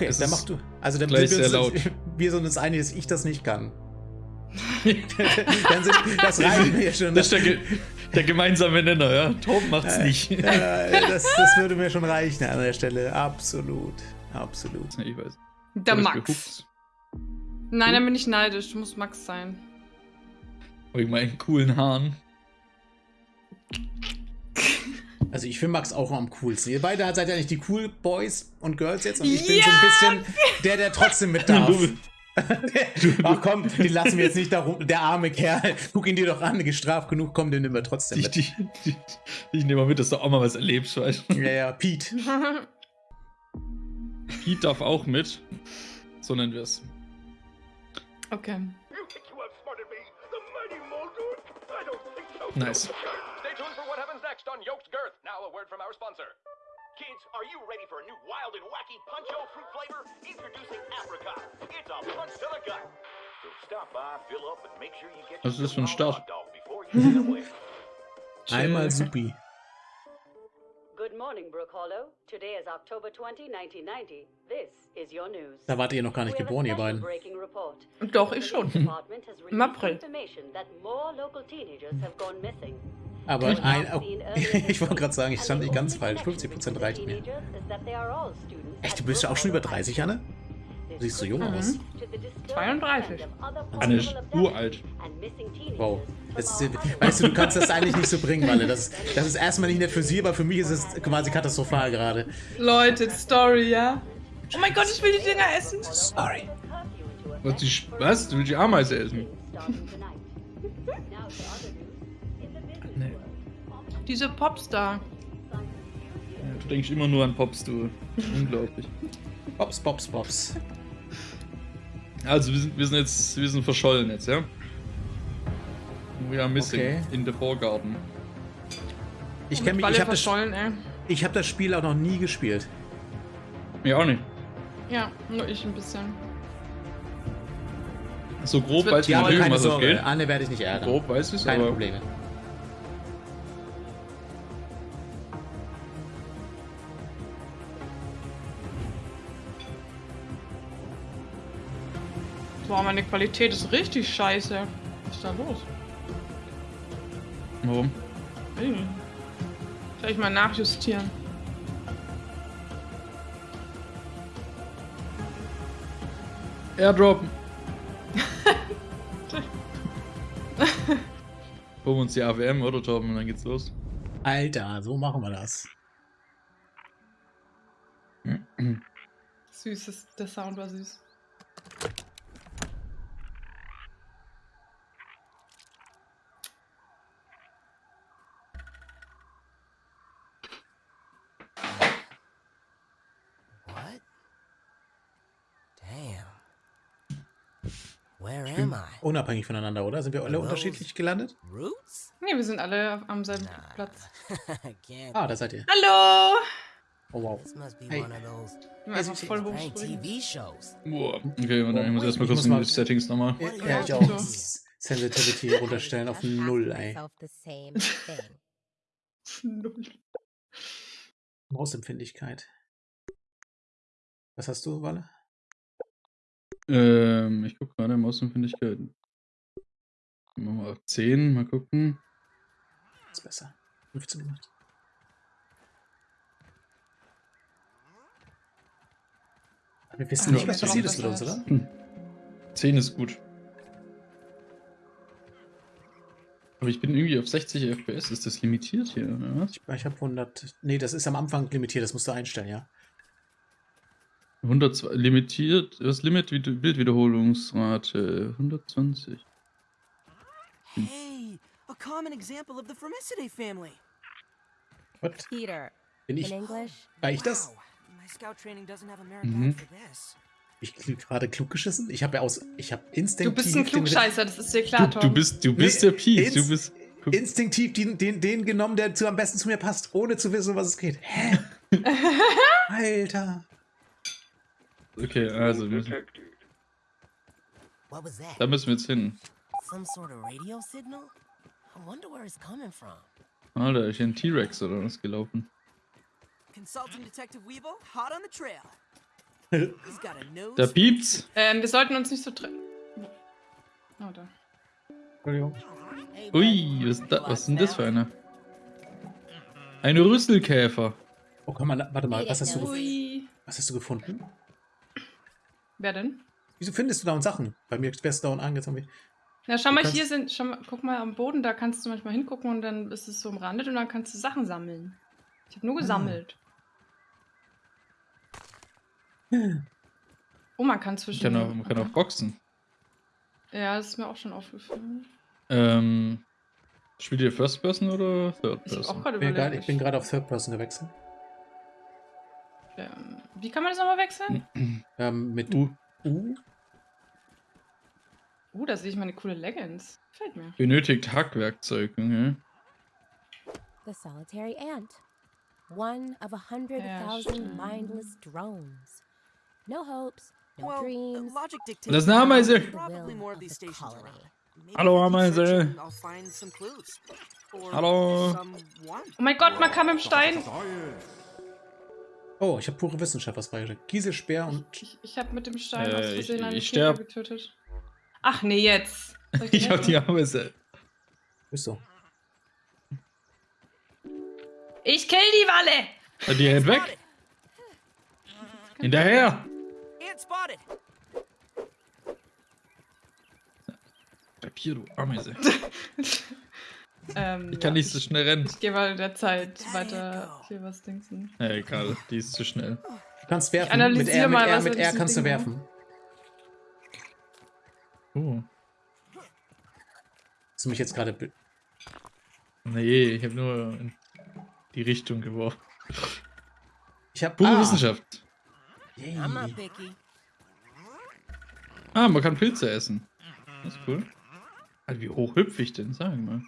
Okay, Es dann mach du. Also dann gleich sehr uns, wir sind uns einig, dass ich das nicht kann. dann sind, das reicht mir schon. Das ist der, der gemeinsame Nenner, ja. Torben macht's nicht. Äh, das, das würde mir schon reichen an der Stelle. Absolut. Absolut. ich weiß. Der ich Max. Nein, dann bin ich neidisch. Muss Max sein. Wegen meinen coolen Haaren. Also ich finde Max auch am coolsten. Ihr beide seid ja nicht die Cool Boys und Girls jetzt und ich bin so ein bisschen der, der trotzdem mit darf. Ach komm, die lassen wir jetzt nicht darum. Der arme Kerl, guck ihn dir doch an, gestraft genug, komm, den nehmen wir trotzdem mit. die, die, ich nehme mal mit, dass du auch mal was erlebst, weißt du. Ja, ja, Pete. Pete darf auch mit. So nennen wir es. okay. You Now a word from our sponsor. Kids, are you ready for a new wild and wacky Puncho fruit flavor? Introducing Apricot. It's a punch to the gut. So stop by, fill up, and make sure you get Was ist für ein Start? hot dog before you get away. Einmal supi. Good morning, Brook Hollow. Today is October 20, 1990. This is your news. Da wart ihr noch gar nicht We have a geboren, ihr beiden. breaking report. Doch, ich schon. Im April. Aber ein, oh, ich wollte gerade sagen, ich and stand nicht ganz only falsch. connection 50% between reicht mir. Echt, du bist ja auch schon über Hollow 30, Anne? This Siehst so jung due aus. to the disturbing 32. trend of other Anne ist uralt. Wow. ist, weißt du, du kannst das eigentlich nicht so bringen, Walle. Das, das ist erstmal nicht nett für sie, aber für mich ist es quasi katastrophal gerade. Leute, Story, ja? Oh mein Gott, ich will die Dinger essen. Sorry. Was, die, was? Du willst die Ameise essen? Diese Popstar. Ja, du denkst immer nur an Pops, du. Unglaublich. Pops, pops, pops. Also, wir sind, wir sind jetzt, wir sind verschollen jetzt, ja? We are missing Okay. in the Vorgarten. Ich kenne mich, ich habe das, ey. ich hab das Spiel auch noch nie gespielt. Mir auch nicht. Ja, nur ich ein bisschen. So grob weiß ich natürlich, um was es Sorge, geht. Anne werde ich nicht ärgern. Grob weiß ich es, Keine aber Probleme. Boah, meine Qualität ist richtig scheiße. Was ist da los? warum? Ey. Soll ich mal nachjustieren? Airdrop. Holen wir uns die AWM, oder Torben? Und dann geht's los. Alter, so machen wir das. Süßes, der Sound war süß. What? Damn. Where am I? Unabhängig voneinander, oder? Sind wir alle unterschiedlich gelandet? Roots? Nee, wir sind alle am selben Nah. Platz. Ah, da seid ihr. Hallo! Oh, wow. Hey. einfach voll hochspringen. Boah. Okay, ich muss erstmal kurz muss in mal- die Settings nochmal. Ja, ich auch. Sensitivity runterstellen auf Null, ey. Thing. Mausempfindlichkeit. Was hast du, Walle? Ähm, ich guck gerade, Mausempfindlichkeiten. Machen wir auf 10, mal gucken. Ist besser. 15 gemacht. Wir wissen nicht, was passiert ist mit uns, oder? 10 ist gut. Aber ich bin irgendwie auf 60 FPS. Ist das limitiert hier, oder was? Ich, ich habe 100. Nee, das ist am Anfang limitiert, das musst du einstellen, ja. 102, limitiert, was Limit Bildwiederholungsrate? 120. Hey, a common example of the Formicidae family. What? Peter, Bin in ich. English? War ich das? Wow, my scout training doesn't have a merit Mhm. badge for this. Ich kl- gerade klug geschissen? Ich habe ja aus. Ich habe Du instinktiv. bist ein Klugscheißer, das ist dir klar, Du, Tom. du bist, du bist Nee, der Pete. ins- Du bist. instinktiv den, den, den genommen, der zu, am besten zu mir passt, ohne zu wissen, um was es geht. Hä? Alter. Okay, also, wir müssen, What was that? da müssen wir jetzt hin. Some sort of radio signal? I wonder where it's coming from. Alter, ist hier ein T-Rex oder was gelaufen? Consulting Detective Weeble, hot on the trail. He's got a nose. Da piept's. Ähm, wir sollten uns nicht so treffen. Oh, da. Entschuldigung. Ui, was ist, da, was ist denn das für eine? Ein Rüsselkäfer. Oh, komm mal, warte mal, was hast, du, was hast du gefunden? Wer denn? Wieso findest du da Sachen? Bei mir du dauernd angezogen. Na, schau mal, kannst- hier sind, schau mal, guck mal am Boden, da kannst du manchmal hingucken und dann ist es so umrandet und dann kannst du Sachen sammeln. Ich habe nur Ah. gesammelt. Oh, man kann zwischen. kann auch, man kann auch boxen. Ja, das ist mir auch schon aufgefallen. Ähm, spielt ihr First Person oder Third auch Person? Ich bin gerade- überlegt. ich bin gerade auf Third Person gewechselt. ähm, wie kann man das nochmal wechseln? Ähm, mit Uh, U. Uh, da sehe ich meine coole Leggings. Gefällt mir. benötigt Hackwerkzeug. Okay. The solitary ant. One of a hundred Ja, thousand mindless drones. No hopes, no Well, dreams. logic dictates Das ist eine Ameise. Hallo, Ameise. Hallo. Oh mein Gott, man kann mit dem Stein. Oh, ich habe pure Wissenschaft was beigeschickt. Kieselspeer und. Ich, ich habe mit dem Stein Äh, aus ich- Versehen einen ich sterb. getötet. Ach nee, jetzt. Soll Ich hab die Ameise. Bist du? Ich kill die Walle! Ah, Die rennt weg. Hinterher. Hier, du Ameise. Ähm, Ich kann ja, nicht so schnell rennen. Ich gehe mal in der Zeit weiter hier was dingsen. Ja, egal, die ist zu schnell. Du kannst werfen. analysiere mit R, mit mal, R, was mit R kannst du Ding war. werfen. Oh. Hast du mich jetzt gerade. Nee, ich habe nur in die Richtung geworfen. Ich habe. Pure ah, Wissenschaft. Yay. Ah, man kann Pilze essen. Das ist cool. Alter, wie hoch hüpfe ich denn? Sag mal.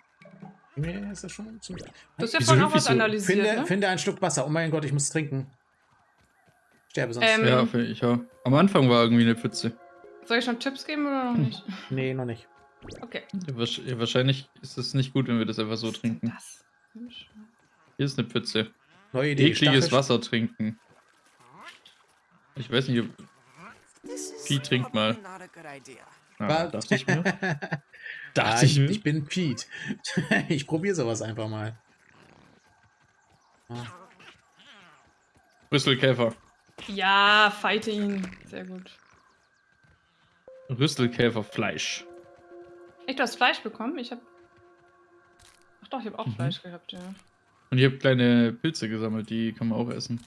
Mir ist das schon zum. Du hast ja vorhin auch was so? analysiert, Finde, ne? finde ein Schluck Wasser. Oh mein Gott, ich muss trinken. Sterbe sonst. Ähm, Ja, ich auch. Am Anfang war irgendwie eine Pfütze. Soll ich schon Tipps geben oder noch nicht? Nee, noch nicht. Okay. Ja, wahrsch- ja, wahrscheinlich ist es nicht gut, wenn wir das einfach so Was ist denn trinken. Das? Hier ist eine Pfütze. Neue Idee. Ekliges Stachel- Wasser trinken. Ich weiß nicht, ob. This is Vieh, trink mal. Ah, dachte ich mir. Dachte ich ich, ich bin Pete. ich probiere sowas einfach mal. Ah, Rüsselkäfer. Ja, fighte ihn. Sehr gut. Rüsselkäferfleisch. Echt, du hast Fleisch bekommen? Ich hab. Ach doch, ich habe auch Mhm. Fleisch gehabt, ja. Und ich habe kleine Pilze gesammelt, die kann man auch essen.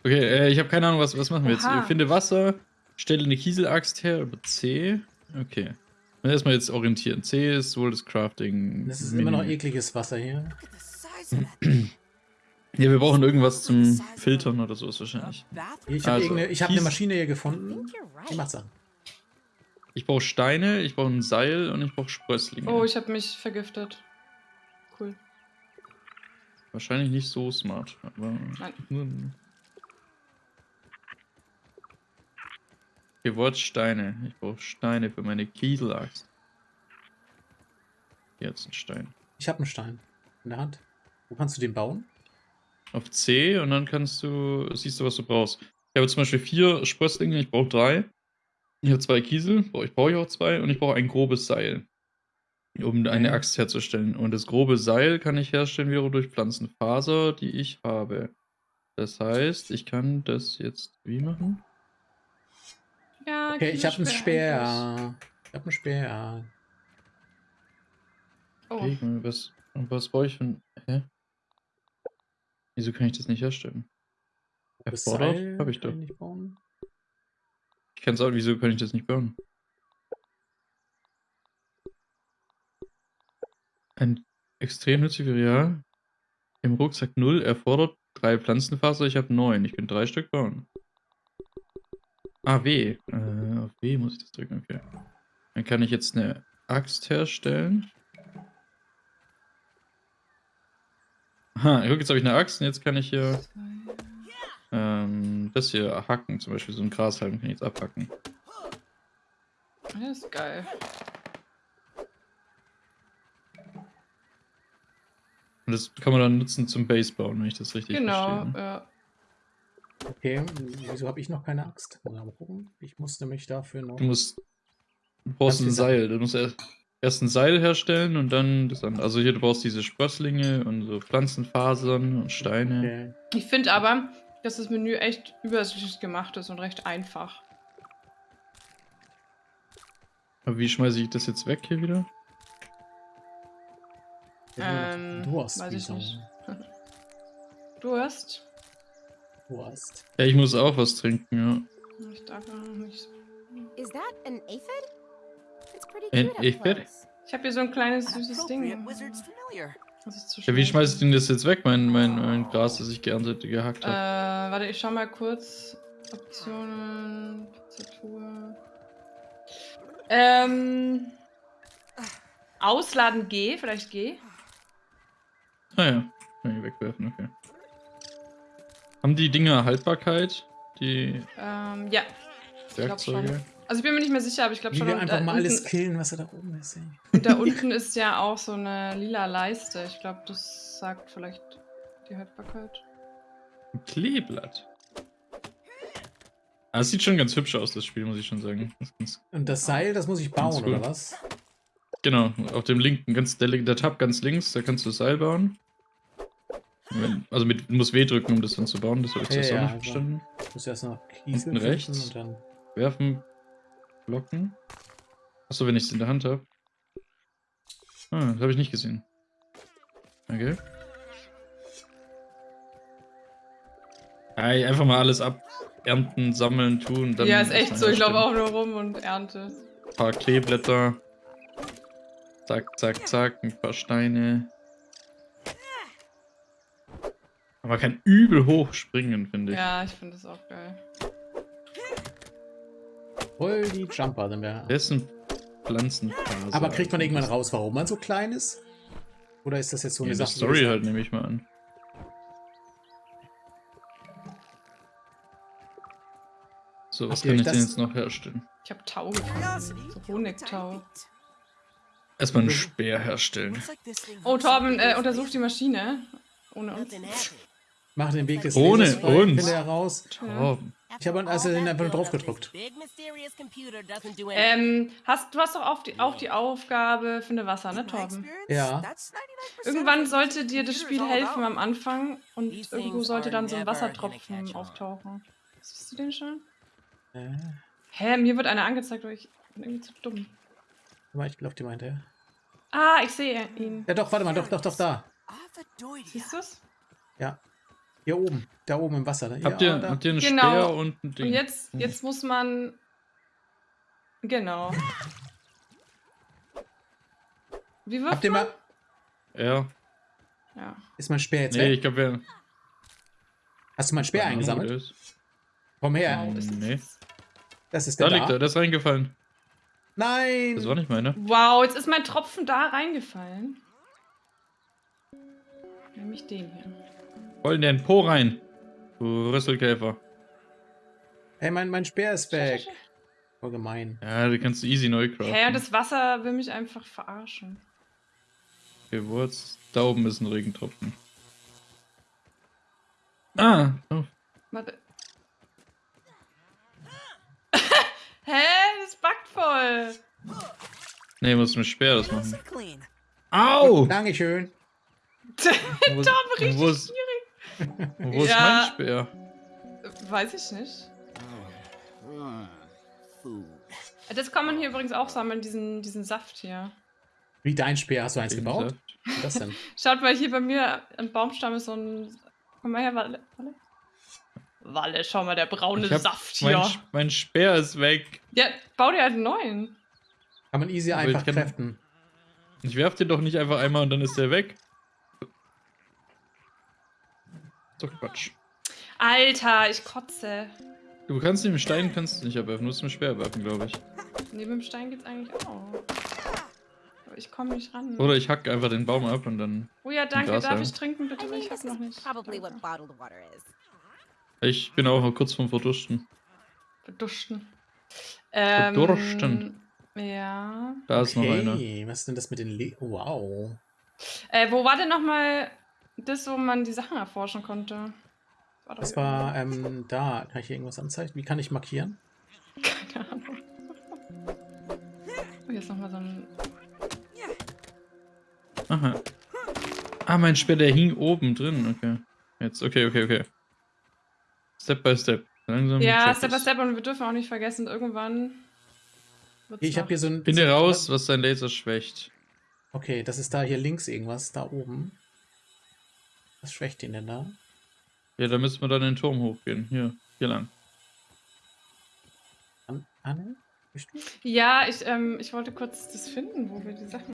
Okay, äh, ich habe keine Ahnung, was, was machen wir jetzt? Oha. Ich finde Wasser, stelle eine Kieselaxt her, über C. Okay. Und erstmal jetzt orientieren. C ist wohl das Crafting. das ist immer noch ekliges Wasser hier. Ja, wir brauchen irgendwas zum Filtern oder so ist wahrscheinlich. Ich habe Also, hab eine Maschine hier gefunden. Die macht Sachen. Ich brauche Steine, ich brauche ein Seil und ich brauche Sprösslinge. Oh, ich habe mich vergiftet. Cool. Wahrscheinlich nicht so smart, aber. Nein. Hier Wort Steine. Ich brauche Steine für meine Kieselaxt. Jetzt ein Stein. Ich habe einen Stein in der Hand. Wo kannst du den bauen? Auf C und dann kannst du, siehst du, was du brauchst. Ich habe zum Beispiel vier Sprösslinge, ich brauche drei. Ich habe zwei Kiesel, ich, brauche auch zwei und ich brauche ein grobes Seil, um eine. Axt herzustellen. Und das grobe Seil kann ich herstellen wiederum durch Pflanzenfaser, die ich habe. Das heißt, ich kann das jetzt wie machen? Ja, Okay, ich habe einen Speer. Ich habe einen Speer. Oh, Okay, was, was brauche ich ein. Hä? Wieso kann ich das nicht herstellen? Erfordert? Habe ich kann doch. nicht bauen. Ich kann sagen, wieso kann ich das nicht bauen? Ein extrem nützlicher, ja. Im Rucksack 0 erfordert drei Pflanzenfaser, ich habe neun. Ich kann drei Stück bauen. Ah, W. Äh, auf W muss ich das drücken, okay. Dann kann ich jetzt eine Axt herstellen. Aha, guck, jetzt habe ich eine Axt und jetzt kann ich hier ähm, das hier hacken, zum Beispiel so ein Grashalm kann ich jetzt abhacken. das ist geil. Und das kann man dann nutzen zum Base bauen, wenn ich das richtig Genau, verstehe. ne? ja. Okay, wieso habe ich noch keine Axt? Mal gucken. Ich musste mich dafür noch. Du musst. Du brauchst ein Seil. Du musst erst, erst ein Seil herstellen und dann das andere. Also hier, du brauchst diese Sprösslinge und so Pflanzenfasern und Steine. Okay. Ich finde aber, dass das Menü echt übersichtlich gemacht ist und recht einfach. Aber wie schmeiße ich das jetzt weg hier wieder? Ähm, Durst, weiß ich nicht. Durst? Durst. Ja, ich muss auch was trinken, Ich darf auch noch nicht. Is that an aphid? It's pretty up aphid? Ich habe hier so ein kleines süßes Ding. Das ist ja. Ja, wie schmeiße ich denn das jetzt weg, mein, mein, mein Gras, das ich geerntet, gehackt Äh, habe? warte, ich schau mal kurz. Optionen, Tastatur. Ähm. Ausladen G, vielleicht G. Ah ja, kann ich wegwerfen, okay. Haben die Dinger Haltbarkeit? Die Ähm, ja. Ich Werkzeuge? schon. Also ich bin mir nicht mehr sicher, aber ich glaube schon. wir und einfach da mal alles unten, killen, was da oben ist. Ey. und da unten ist ja auch so eine lila Leiste. Ich glaube, das sagt vielleicht die Haltbarkeit. Ein Kleeblatt. Ah, es sieht schon ganz hübsch aus, das Spiel, muss ich schon sagen. Das Und das Seil, das muss ich bauen, oder was? genau, auf dem linken, ganz, der, der Tab ganz links, da kannst du das Seil bauen. Wenn, also mit, du musst W drücken, um das dann zu bauen, das habe ich Ja, zuerst auch ja, nicht also. verstanden. Ich muss erst noch Kiesel rechts. und dann. Werfen, blocken. Achso, wenn ich es in der Hand habe. Ah, das habe ich nicht gesehen. Okay. Ey, einfach mal alles abernten, sammeln, tun. Dann ja, ist echt so. Ich laufe auch nur rum und ernte. Ein paar Kleeblätter. Zack, zack, zack. Ein paar Steine. Aber man kann übel hoch springen, finde ich. Ja, ich finde das auch geil. Voll die Jumper sind wir. Dessen Pflanzenfaser. Aber kriegt man irgendwann raus, warum man so klein ist? Oder ist das jetzt so Ja, eine die Sache? Story halt, nehme ich mal an. So, was Habt kann ich denn jetzt noch herstellen? Ich habe Tau gefunden. So Honigtau. Erstmal einen Speer herstellen. Oh, Torben, äh, worth untersuch die. Maschine. Ohne uns. Mach den Weg des Ohne frei, uns. Heraus. Oh, Ich habe also einfach nur drauf gedrückt. anything. Ähm, hast, du hast doch auch die, auch die Aufgabe, finde Wasser, ne, Torben? Ja. that's 99% Irgendwann sollte dir das Spiel helfen am Anfang und irgendwo sollte dann so ein Wassertropfen auftauchen. Siehst du den schon? Äh, Hä, mir wird einer angezeigt, aber ich bin irgendwie zu dumm. warte, ich glaube, die meinte er. Ah, ich sehe ihn. Ja, doch, warte mal, doch, doch, doch, da. Siehst du's? Ja. Hier oben. Da oben im Wasser. habt, ja, ihr, da. habt ihr einen Genau. Speer und ein Ding? Und jetzt, jetzt muss man. Genau. Wie wirft Habt ihr man? mal. Ja. Ja. Ist mein Speer jetzt Nee, ich weg? glaube, wir. Hast du meinen Speer eingesammelt? Komm her. Das- Nee. Das ist Da der liegt da. er, der ist reingefallen. Nein! Das war nicht meine. Wow, jetzt ist mein Tropfen da reingefallen. Nämlich den hier. Voll in den Po rein. Du Rüsselkäfer. Ey, mein, mein Speer ist weg. Voll gemein. Ja, du kannst du easy neu craften. Hä, und das Wasser will mich einfach verarschen. Okay, jetzt? Da oben ist ein Regentropfen. Ah, oh. Warte. Hä? Das backt voll. Nee, muss mit Speer das machen. Au! Dankeschön. Tom, richtig wo ist, wo ist Ja. mein Speer? Weiß ich nicht. Das kann man hier übrigens auch sammeln, diesen, diesen Saft hier. Wie dein Speer? Hast du eins gebaut? Was ist denn? Schaut mal, hier bei mir am Baumstamm ist so ein. Komm mal her, Walle. Walle, Walle schau mal, der braune Ich hab- Saft Mein, hier. Sch- mein Speer ist weg. Ja, bau dir halt einen neuen. Kann man easy Aber einfach ich kann- kräften. Ich werf den doch nicht einfach einmal und dann ist der weg. Ist Doch Quatsch. Alter, ich kotze. Du kannst den Stein kannst du nicht abwerfen, du musst mit dem Speer werfen, glaube ich. Neben dem Stein geht's eigentlich auch. Aber ich komme nicht ran. Oder ich hack einfach den Baum ab und dann. oh ja, danke. Darf ich trinken, bitte? Ich hab noch nicht. probably what Danke. bottled water is. Ich bin auch noch kurz vorm Verdursten. Verdursten. Ähm, Verdursten. Ja. Da ist noch einer. Okay, was ist denn das mit den Le Wow. Äh, wo war denn nochmal das, wo man die Sachen erforschen konnte? War Das war ähm, da. Kann ich hier irgendwas anzeigen? Wie kann ich markieren? Keine Ahnung. Oh, hier ist nochmal so ein. Aha. Ah, mein Speer, der hing oben drin. Okay. Jetzt, okay, okay, okay. Step by Step. Langsam. Ja, Step by. Step und wir dürfen auch nicht vergessen, irgendwann. wird's Ich habe hier so ein. Finde raus, was dein Laser schwächt. Okay, das ist da hier links irgendwas, da oben. Was schwächt ihn denn da? Ja, da müssen wir dann den Turm hochgehen. Hier, hier lang. An Anne? Bist du? Ja, ich, ähm, ich wollte kurz das finden, wo wir die Sachen